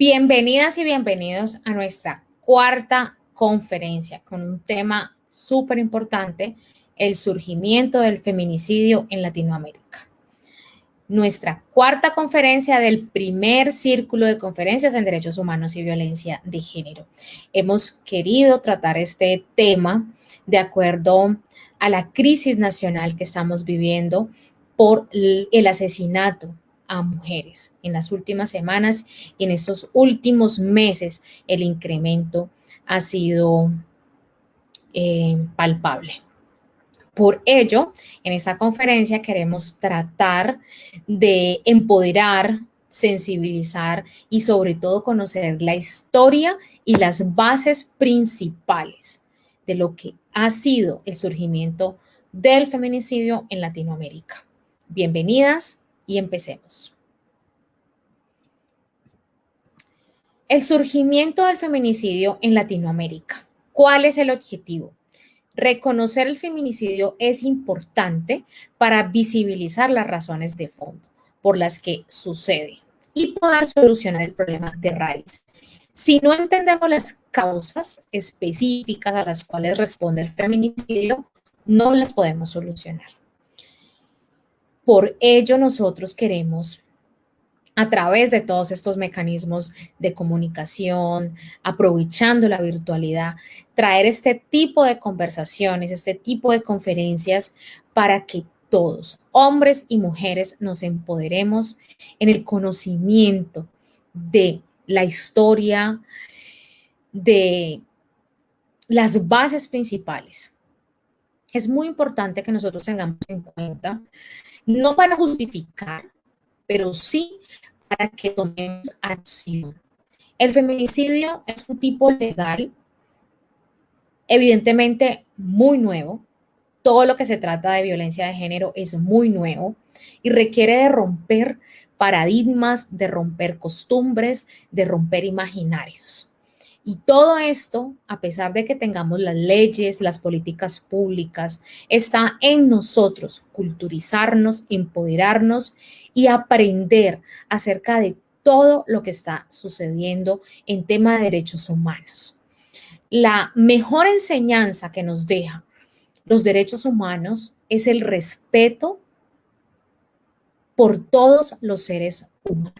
Bienvenidas y bienvenidos a nuestra cuarta conferencia con un tema súper importante, el surgimiento del feminicidio en Latinoamérica. Nuestra cuarta conferencia del primer círculo de conferencias en derechos humanos y violencia de género. Hemos querido tratar este tema de acuerdo a la crisis nacional que estamos viviendo por el asesinato a mujeres. En las últimas semanas y en estos últimos meses el incremento ha sido eh, palpable. Por ello, en esta conferencia queremos tratar de empoderar, sensibilizar y sobre todo conocer la historia y las bases principales de lo que ha sido el surgimiento del feminicidio en Latinoamérica. Bienvenidas, y empecemos. El surgimiento del feminicidio en Latinoamérica. ¿Cuál es el objetivo? Reconocer el feminicidio es importante para visibilizar las razones de fondo por las que sucede y poder solucionar el problema de raíz. Si no entendemos las causas específicas a las cuales responde el feminicidio, no las podemos solucionar. Por ello nosotros queremos a través de todos estos mecanismos de comunicación, aprovechando la virtualidad, traer este tipo de conversaciones, este tipo de conferencias para que todos, hombres y mujeres, nos empoderemos en el conocimiento de la historia, de las bases principales. Es muy importante que nosotros tengamos en cuenta no para justificar, pero sí para que tomemos acción. El feminicidio es un tipo legal, evidentemente muy nuevo. Todo lo que se trata de violencia de género es muy nuevo y requiere de romper paradigmas, de romper costumbres, de romper imaginarios. Y todo esto, a pesar de que tengamos las leyes, las políticas públicas, está en nosotros culturizarnos, empoderarnos y aprender acerca de todo lo que está sucediendo en tema de derechos humanos. La mejor enseñanza que nos deja los derechos humanos es el respeto por todos los seres humanos.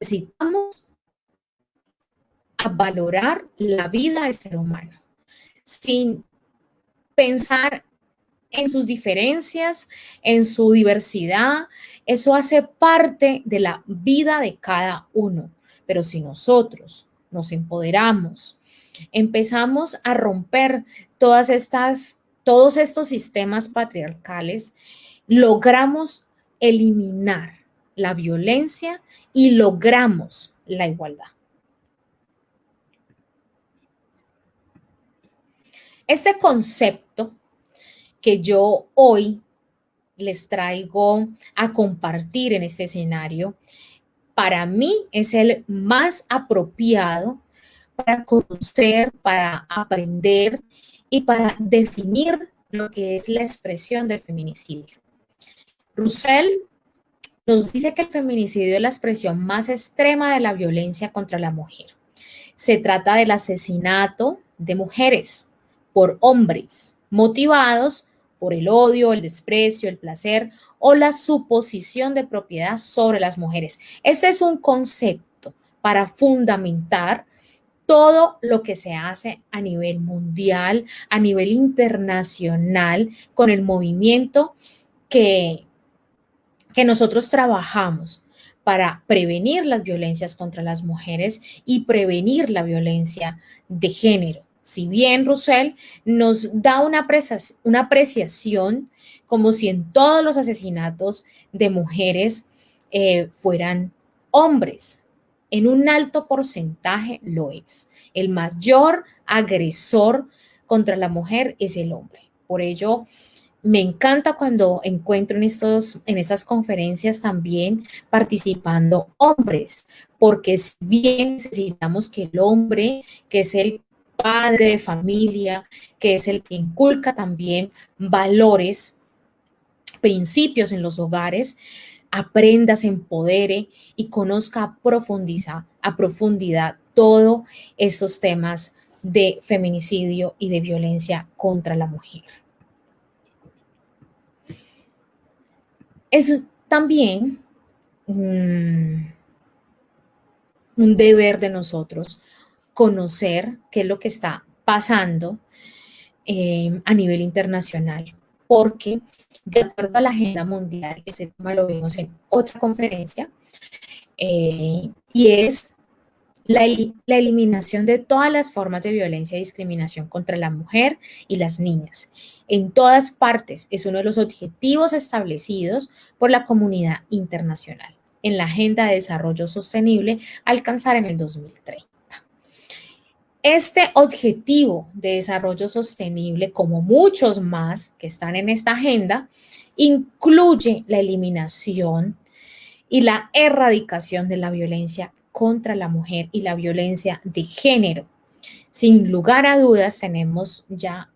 Necesitamos a valorar la vida del ser humano, sin pensar en sus diferencias, en su diversidad. Eso hace parte de la vida de cada uno. Pero si nosotros nos empoderamos, empezamos a romper todas estas, todos estos sistemas patriarcales, logramos eliminar la violencia y logramos la igualdad. Este concepto que yo hoy les traigo a compartir en este escenario, para mí es el más apropiado para conocer, para aprender y para definir lo que es la expresión del feminicidio. Russell nos dice que el feminicidio es la expresión más extrema de la violencia contra la mujer. Se trata del asesinato de mujeres por hombres, motivados por el odio, el desprecio, el placer o la suposición de propiedad sobre las mujeres. Ese es un concepto para fundamentar todo lo que se hace a nivel mundial, a nivel internacional, con el movimiento que, que nosotros trabajamos para prevenir las violencias contra las mujeres y prevenir la violencia de género. Si bien Russell nos da una, apreciación como si en todos los asesinatos de mujeres eh, fueran hombres. En un alto porcentaje lo es. El mayor agresor contra la mujer es el hombre. Por ello, me encanta cuando encuentro en, estos, en estas conferencias también participando hombres, porque bien necesitamos que el hombre, que es el padre de familia, que es el que inculca también valores, principios en los hogares, aprenda, se empodere y conozca a, profundiza, a profundidad todos estos temas de feminicidio y de violencia contra la mujer. Es también mm, un deber de nosotros conocer qué es lo que está pasando eh, a nivel internacional, porque de acuerdo a la agenda mundial, ese tema lo vimos en otra conferencia, eh, y es la, la, eliminación de todas las formas de violencia y discriminación contra la mujer y las niñas. En todas partes es uno de los objetivos establecidos por la comunidad internacional en la Agenda de Desarrollo Sostenible alcanzar en el 2030. Este objetivo de desarrollo sostenible, como muchos más que están en esta agenda, incluye la eliminación y la erradicación de la violencia contra la mujer y la violencia de género. Sin lugar a dudas, tenemos ya,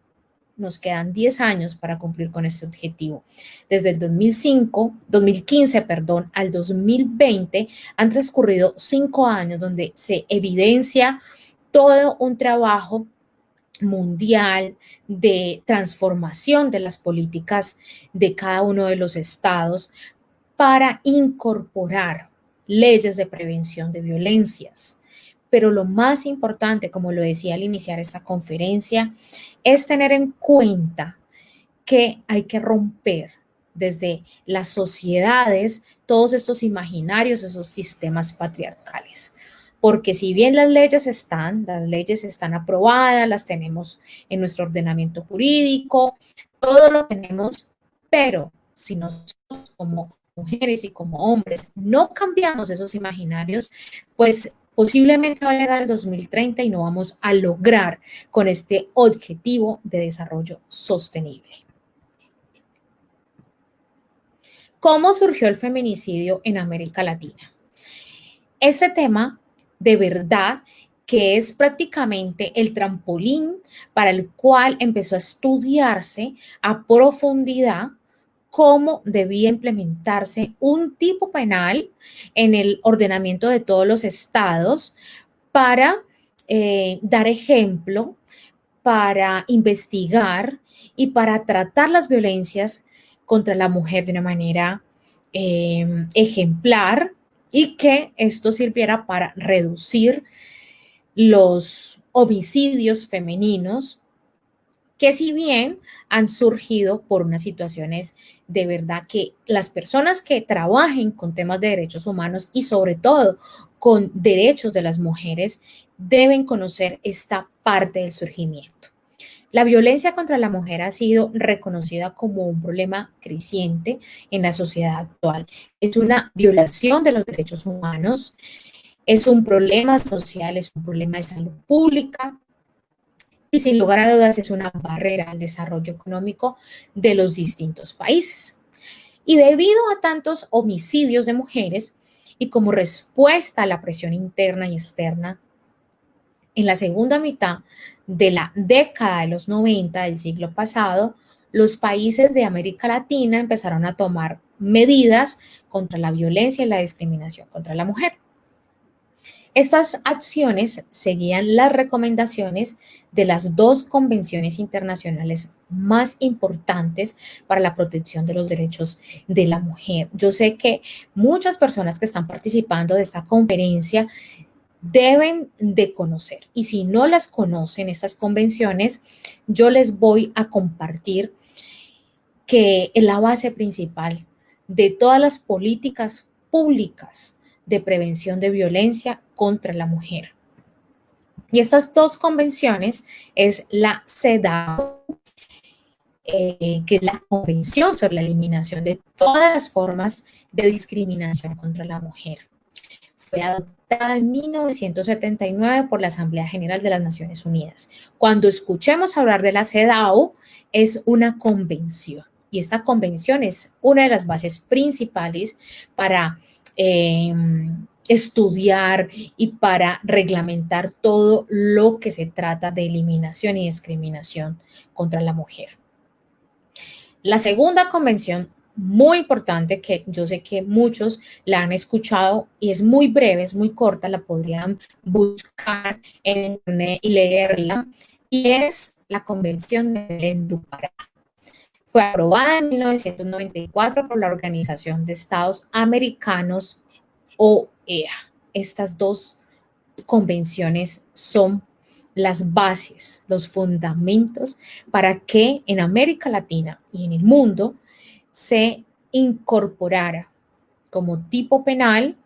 nos quedan 10 años para cumplir con este objetivo. Desde el 2005, 2015, perdón, al 2020 han transcurrido cinco años donde se evidencia todo un trabajo mundial de transformación de las políticas de cada uno de los estados para incorporar leyes de prevención de violencias. Pero lo más importante, como lo decía al iniciar esta conferencia, es tener en cuenta que hay que romper desde las sociedades todos estos imaginarios, esos sistemas patriarcales porque si bien las leyes están, las leyes están aprobadas, las tenemos en nuestro ordenamiento jurídico, todo lo tenemos, pero si nosotros como mujeres y como hombres no cambiamos esos imaginarios, pues posiblemente va a llegar el 2030 y no vamos a lograr con este objetivo de desarrollo sostenible. ¿Cómo surgió el feminicidio en América Latina? Este tema de verdad que es prácticamente el trampolín para el cual empezó a estudiarse a profundidad cómo debía implementarse un tipo penal en el ordenamiento de todos los estados para eh, dar ejemplo, para investigar y para tratar las violencias contra la mujer de una manera eh, ejemplar y que esto sirviera para reducir los homicidios femeninos que si bien han surgido por unas situaciones de verdad que las personas que trabajen con temas de derechos humanos y sobre todo con derechos de las mujeres deben conocer esta parte del surgimiento. La violencia contra la mujer ha sido reconocida como un problema creciente en la sociedad actual. Es una violación de los derechos humanos, es un problema social, es un problema de salud pública y sin lugar a dudas es una barrera al desarrollo económico de los distintos países. Y debido a tantos homicidios de mujeres y como respuesta a la presión interna y externa, en la segunda mitad de la década de los 90 del siglo pasado, los países de América Latina empezaron a tomar medidas contra la violencia y la discriminación contra la mujer. Estas acciones seguían las recomendaciones de las dos convenciones internacionales más importantes para la protección de los derechos de la mujer. Yo sé que muchas personas que están participando de esta conferencia deben de conocer. Y si no las conocen, estas convenciones, yo les voy a compartir que es la base principal de todas las políticas públicas de prevención de violencia contra la mujer. Y estas dos convenciones es la CEDAW, eh, que es la Convención sobre la Eliminación de todas las formas de discriminación contra la mujer. Fue adoptada en 1979 por la Asamblea General de las Naciones Unidas. Cuando escuchemos hablar de la CEDAW, es una convención. Y esta convención es una de las bases principales para em, estudiar y para reglamentar todo lo que se trata de eliminación y discriminación contra la mujer. La segunda convención muy importante que yo sé que muchos la han escuchado y es muy breve, es muy corta, la podrían buscar en internet y leerla, y es la Convención de Belén do Pará. Fue aprobada en 1994 por la Organización de Estados Americanos, OEA. Estas dos convenciones son las bases, los fundamentos para que en América Latina y en el mundo se incorporara como tipo penal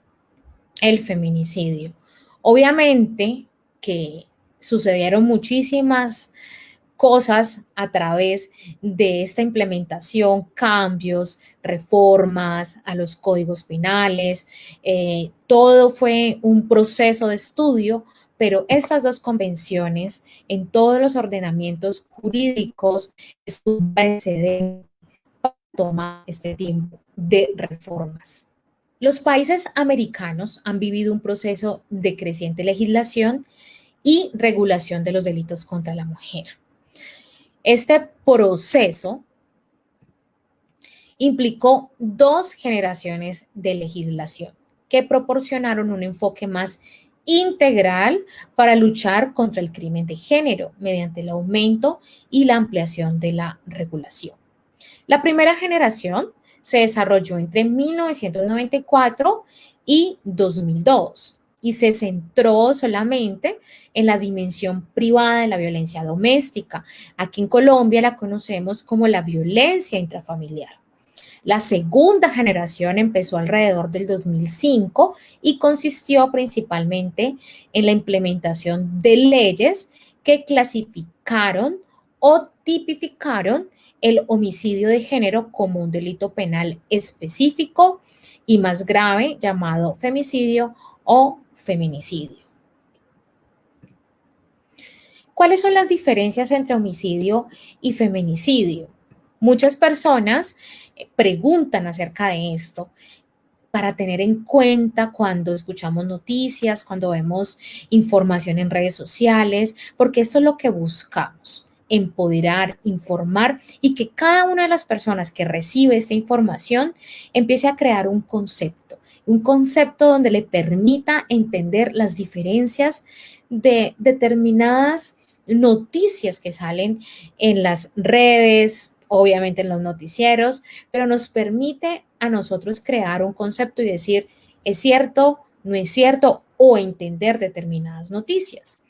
el feminicidio. Obviamente que sucedieron muchísimas cosas a través de esta implementación, cambios, reformas a los códigos penales. Eh, todo fue un proceso de estudio, pero estas dos convenciones en todos los ordenamientos jurídicos es un precedente tomar este tiempo de reformas. Los países americanos han vivido un proceso de creciente legislación y regulación de los delitos contra la mujer. Este proceso implicó dos generaciones de legislación que proporcionaron un enfoque más integral para luchar contra el crimen de género mediante el aumento y la ampliación de la regulación. La primera generación se desarrolló entre 1994 y 2002 y se centró solamente en la dimensión privada de la violencia doméstica. Aquí en Colombia la conocemos como la violencia intrafamiliar. La segunda generación empezó alrededor del 2005 y consistió principalmente en la implementación de leyes que clasificaron o tipificaron el homicidio de género como un delito penal específico y más grave llamado femicidio o feminicidio. ¿Cuáles son las diferencias entre homicidio y feminicidio? Muchas personas eh, preguntan acerca de esto para tener en cuenta cuando escuchamos noticias, cuando vemos información en redes sociales, porque esto es lo que buscamos, empoderar, informar y que cada una de las personas que recibe esta información empiece a crear un concepto un concepto donde le permita entender las diferencias de determinadas noticias que salen en las redes, obviamente en los noticieros, pero nos permite a nosotros crear un concepto y decir, es cierto, no es cierto, o entender determinadas noticias.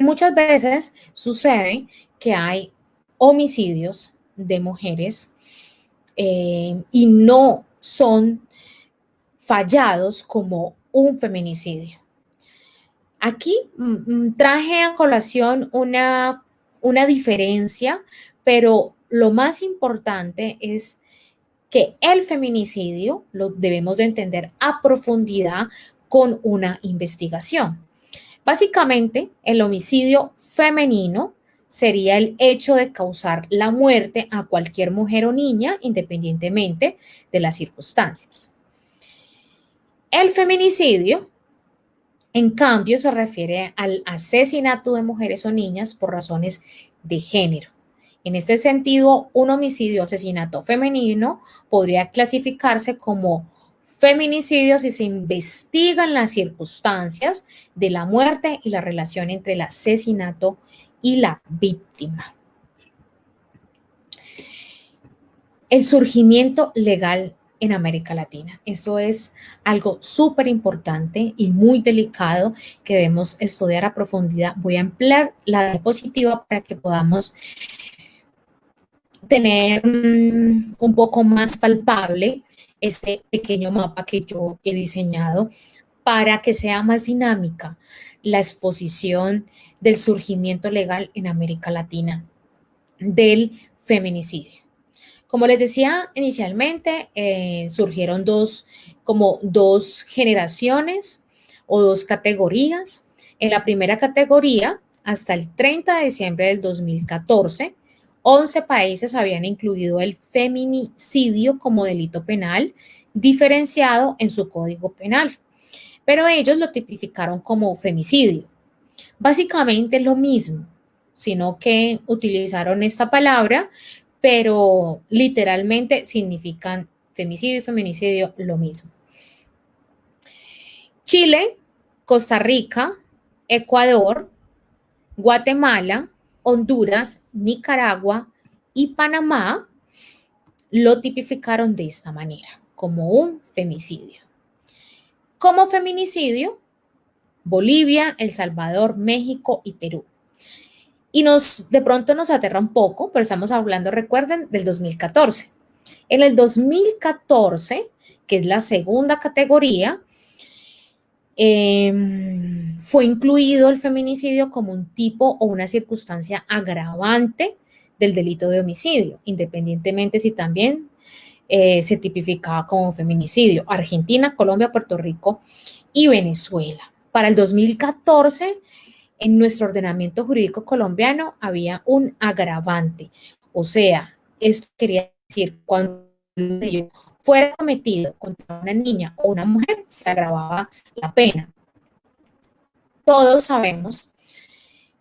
Muchas veces sucede que hay homicidios de mujeres eh, y no son fallados como un feminicidio. Aquí mm, mm, traje a colación una, una diferencia, pero lo más importante es que el feminicidio lo debemos de entender a profundidad con una investigación. Básicamente, el homicidio femenino sería el hecho de causar la muerte a cualquier mujer o niña, independientemente de las circunstancias. El feminicidio, en cambio, se refiere al asesinato de mujeres o niñas por razones de género. En este sentido, un homicidio o asesinato femenino podría clasificarse como feminicidio si se investigan las circunstancias de la muerte y la relación entre el asesinato y la víctima. El surgimiento legal en América Latina. Eso es algo súper importante y muy delicado que debemos estudiar a profundidad. Voy a emplear la diapositiva para que podamos tener mm, un poco más palpable este pequeño mapa que yo he diseñado para que sea más dinámica la exposición del surgimiento legal en América Latina del feminicidio. Como les decía inicialmente, eh, surgieron dos, como dos generaciones o dos categorías. En la primera categoría, hasta el 30 de diciembre del 2014, 11 países habían incluido el feminicidio como delito penal diferenciado en su código penal, pero ellos lo tipificaron como femicidio. Básicamente lo mismo, sino que utilizaron esta palabra pero literalmente significan femicidio y feminicidio lo mismo. Chile, Costa Rica, Ecuador, Guatemala, Honduras, Nicaragua y Panamá lo tipificaron de esta manera, como un femicidio. Como feminicidio, Bolivia, El Salvador, México y Perú. Y nos, de pronto nos aterra un poco, pero estamos hablando, recuerden, del 2014. En el 2014, que es la segunda categoría, em, fue incluido el feminicidio como un tipo o una circunstancia agravante del delito de homicidio, independientemente si también eh, se tipificaba como feminicidio. Argentina, Colombia, Puerto Rico y Venezuela. Para el 2014, en nuestro ordenamiento jurídico colombiano había un agravante. O sea, esto quería decir, cuando fuera cometido contra una niña o una mujer, se agravaba la pena. Todos sabemos,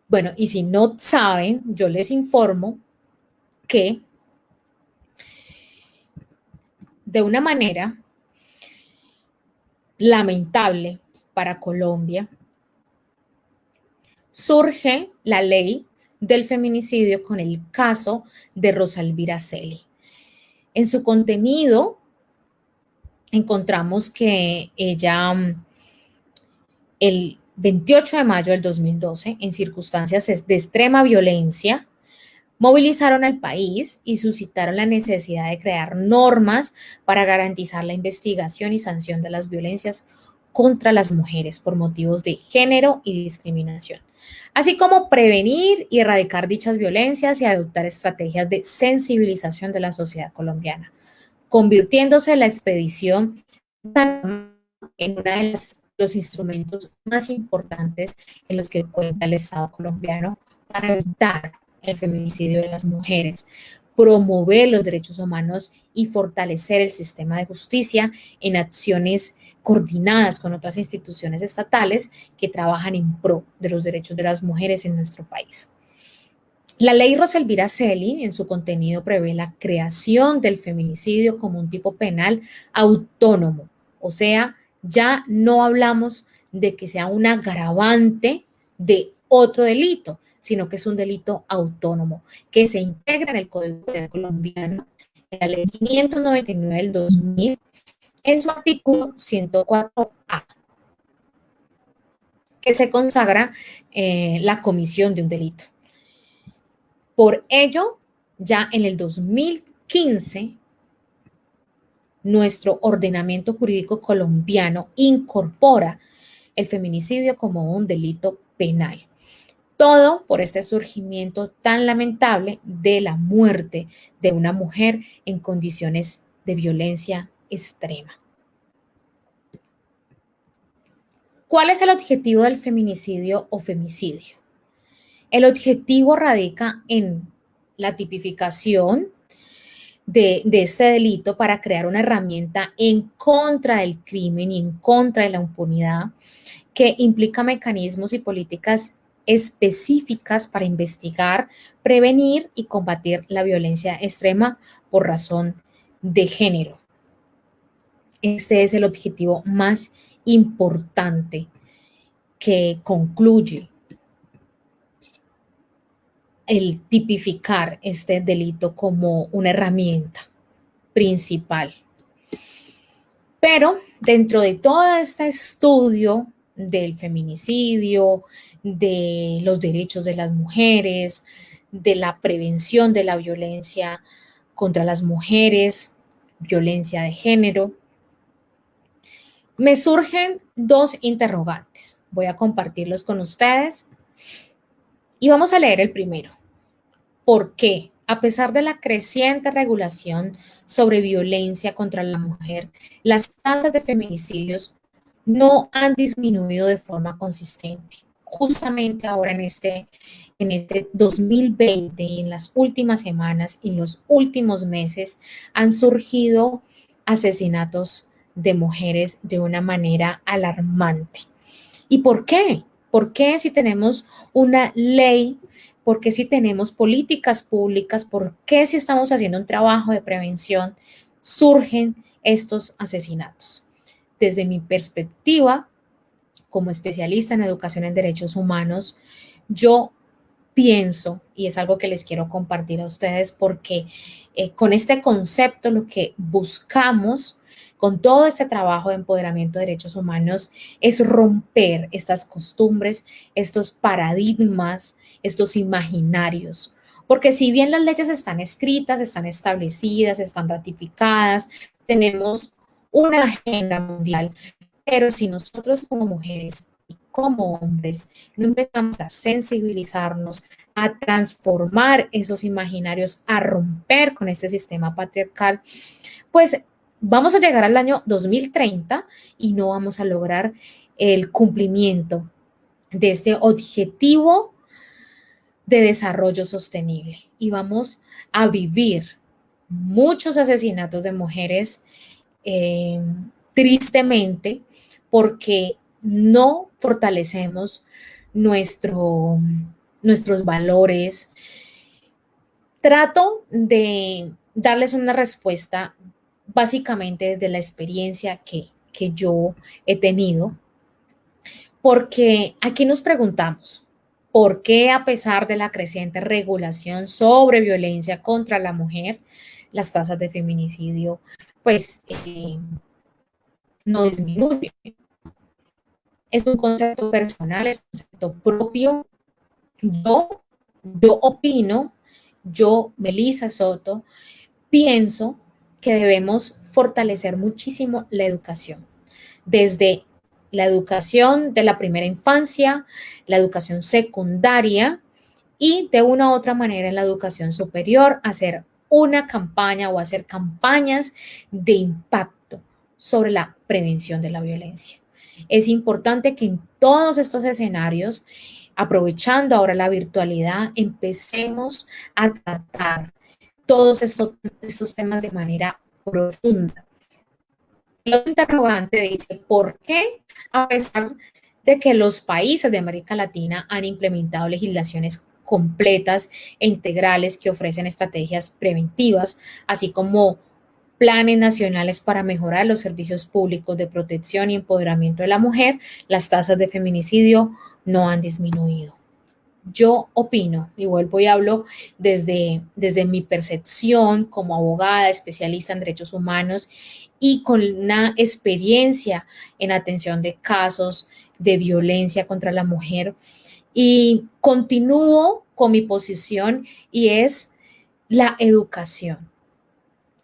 bueno, y si no saben, yo les informo que de una manera lamentable para Colombia, surge la ley del feminicidio con el caso de Rosalvira Celi. En su contenido encontramos que ella el 28 de mayo del 2012, en circunstancias de extrema violencia, movilizaron al país y suscitaron la necesidad de crear normas para garantizar la investigación y sanción de las violencias contra las mujeres por motivos de género y discriminación, así como prevenir y erradicar dichas violencias y adoptar estrategias de sensibilización de la sociedad colombiana, convirtiéndose la expedición en uno de los instrumentos más importantes en los que cuenta el Estado colombiano para evitar el feminicidio de las mujeres, promover los derechos humanos y fortalecer el sistema de justicia en acciones coordinadas con otras instituciones estatales que trabajan en pro de los derechos de las mujeres en nuestro país. La ley Roselvira Celi, en su contenido, prevé la creación del feminicidio como un tipo penal autónomo, o sea, ya no hablamos de que sea un agravante de otro delito, sino que es un delito autónomo que se integra en el Código Penal colombiano, en la ley 599 del 2000, en su artículo 104A, que se consagra eh, la comisión de un delito. Por ello, ya en el 2015, nuestro ordenamiento jurídico colombiano incorpora el feminicidio como un delito penal. Todo por este surgimiento tan lamentable de la muerte de una mujer en condiciones de violencia extrema. ¿Cuál es el objetivo del feminicidio o femicidio? El objetivo radica en la tipificación de, este delito para crear una herramienta en contra del crimen y en contra de la impunidad que implica mecanismos y políticas específicas para investigar, prevenir y combatir la violencia extrema por razón de género. Este es el objetivo más importante que concluye el tipificar este delito como una herramienta principal. Pero dentro de todo este estudio del feminicidio, de los derechos de las mujeres, de la prevención de la violencia contra las mujeres, violencia de género. Me surgen dos interrogantes. Voy a compartirlos con ustedes y vamos a leer el primero. ¿Por qué? A pesar de la creciente regulación sobre violencia contra la mujer, las tasas de feminicidios no han disminuido de forma consistente justamente ahora en este, en este 2020 y en las últimas semanas y los últimos meses han surgido asesinatos de mujeres de una manera alarmante. ¿Y por qué? ¿Por qué si tenemos una ley ¿Por qué si tenemos políticas públicas? ¿Por qué si estamos haciendo un trabajo de prevención surgen estos asesinatos? Desde mi perspectiva, como especialista en educación en derechos humanos, yo pienso, y es algo que les quiero compartir a ustedes, porque eh, con este concepto lo que buscamos con todo este trabajo de empoderamiento de derechos humanos es romper estas costumbres, estos paradigmas, estos imaginarios. Porque si bien las leyes están escritas, están establecidas, están ratificadas, tenemos una agenda mundial, pero si nosotros como mujeres y como hombres no empezamos a sensibilizarnos, a transformar esos imaginarios, a romper con este sistema patriarcal, pues vamos a llegar al año 2030 y no vamos a lograr el cumplimiento de este objetivo de desarrollo sostenible y vamos a vivir muchos asesinatos de mujeres eh, tristemente porque no fortalecemos nuestro, nuestros valores. Trato de darles una respuesta básicamente desde la experiencia que, que yo he tenido, porque aquí nos preguntamos, ¿por qué a pesar de la creciente regulación sobre violencia contra la mujer, las tasas de feminicidio pues eh, no disminuyen? es un concepto personal, es un concepto propio. Yo, yo opino, yo, Melissa Soto, pienso que debemos fortalecer muchísimo la educación, desde la educación de la primera infancia, la educación secundaria y de una u otra manera en la educación superior, hacer una campaña o hacer campañas de impacto sobre la prevención de la violencia. Es importante que en todos estos escenarios, aprovechando ahora la virtualidad, empecemos a tratar todos estos, estos temas de manera profunda. El otro interrogante dice, ¿por qué a pesar de que los países de América Latina han implementado legislaciones completas e integrales que ofrecen estrategias preventivas, así como planes nacionales para mejorar los servicios públicos de protección y empoderamiento de la mujer, las tasas de feminicidio no han disminuido. Yo opino, y vuelvo y hablo desde, desde mi percepción como abogada, especialista en derechos humanos y con una experiencia en atención de casos de violencia contra la mujer. Y continúo con mi posición y es la educación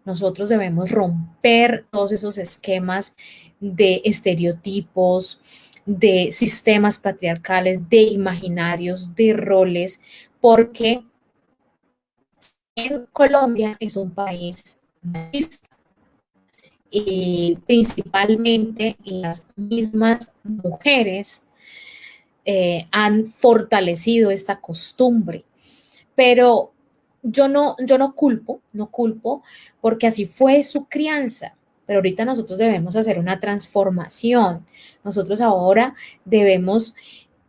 nosotros debemos romper todos esos esquemas de estereotipos, de sistemas patriarcales, de imaginarios, de roles, porque en Colombia es un país machista y principalmente las mismas mujeres eh, han fortalecido esta costumbre. Pero yo no, yo no culpo, no culpo, porque así fue su crianza. Pero ahorita nosotros debemos hacer una transformación. Nosotros ahora debemos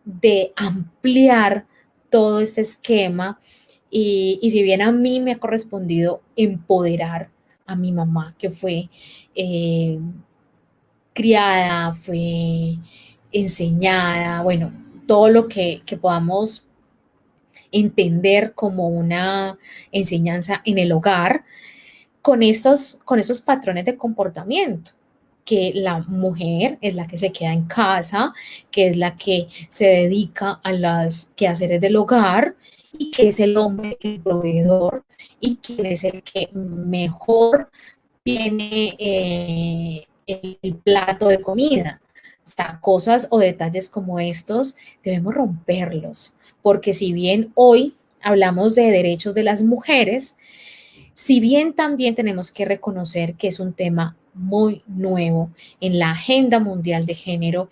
de ampliar todo este esquema y, si bien a mí me ha correspondido empoderar a mi mamá, que fue eh, criada, fue enseñada, bueno, todo lo que, que podamos entender como una enseñanza en el hogar con estos, con estos patrones de comportamiento que la mujer es la que se queda en casa, que es la que se dedica a las quehaceres del hogar y que es el hombre el proveedor y quien es el que mejor tiene eh, el plato de comida. O sea, cosas o detalles como estos debemos romperlos porque si bien hoy hablamos de derechos de las mujeres, si bien también tenemos que reconocer que es un tema muy nuevo en la agenda mundial de género,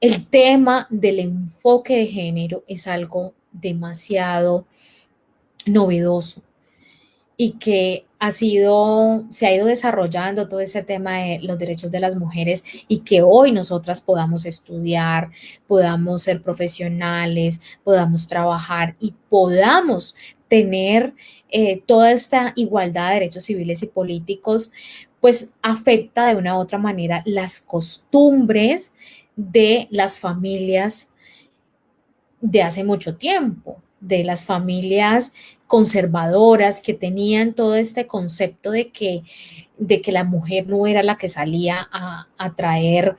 el tema del enfoque de género es algo demasiado novedoso y que ha sido, se ha ido desarrollando todo ese tema de los derechos de las mujeres y que hoy nosotras podamos estudiar, podamos ser profesionales, podamos trabajar y podamos tener eh, toda esta igualdad de derechos civiles y políticos, pues afecta de una u otra manera las costumbres de las familias de hace mucho tiempo, de las familias conservadoras que tenían todo este concepto de que, de que la mujer no era la que salía a, traer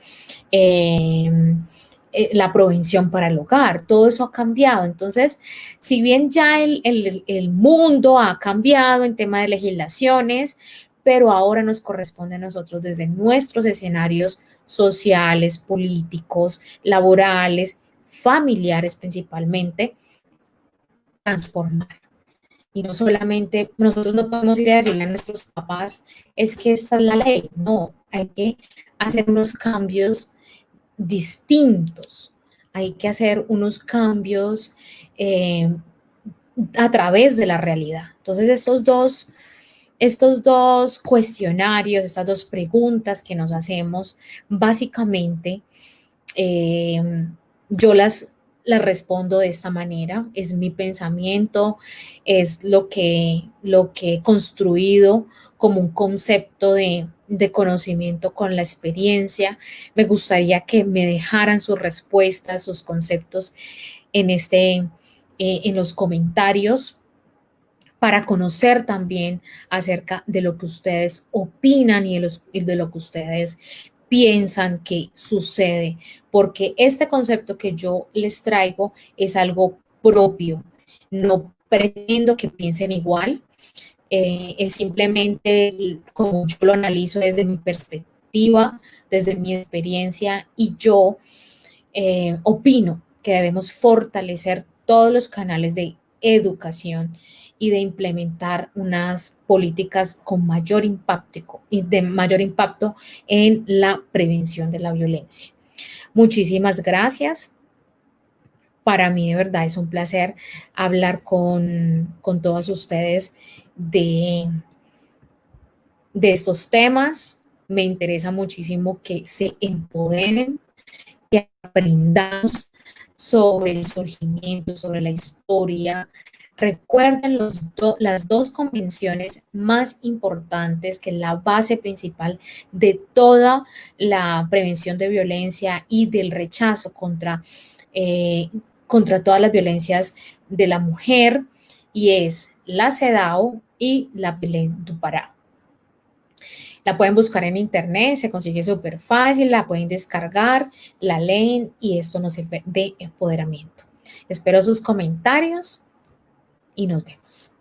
em, eh, la provención para el hogar. Todo eso ha cambiado. Entonces, si bien ya el, el mundo ha cambiado en tema de legislaciones, pero ahora nos corresponde a nosotros desde nuestros escenarios sociales, políticos, laborales, familiares principalmente, transformar. Y no solamente, nosotros no podemos ir a decirle a nuestros papás, es que esta es la ley. No, hay que hacer unos cambios distintos. Hay que hacer unos cambios eh, a través de la realidad. Entonces, estos dos, estos dos cuestionarios, estas dos preguntas que nos hacemos, básicamente, eh, yo las la respondo de esta manera, es mi pensamiento, es lo que, lo que he construido como un concepto de, conocimiento con la experiencia. Me gustaría que me dejaran sus respuestas, sus conceptos en, este, eh, en los comentarios para conocer también acerca de lo que ustedes opinan y de, los, y de lo que ustedes piensan que sucede, porque este concepto que yo les traigo es algo propio. No pretendo que piensen igual, eh, es simplemente como yo lo analizo desde mi perspectiva, desde mi experiencia y yo eh, opino que debemos fortalecer todos los canales de educación y de implementar unas políticas con mayor impacto, de mayor impacto en la prevención de la violencia. Muchísimas gracias. Para mí de verdad es un placer hablar con, con ustedes de, de estos temas. Me interesa muchísimo que se empoderen, que aprendamos sobre el surgimiento, sobre la historia, Recuerden las dos convenciones más importantes, que la base principal de toda la prevención de violencia y del rechazo contra, eh, contra todas las violencias de la mujer, y es la CEDAW y la Belén du. La pueden buscar en internet, se consigue súper fácil, la pueden descargar, la leen y esto nos sirve de empoderamiento. Espero sus comentarios y nos vemos.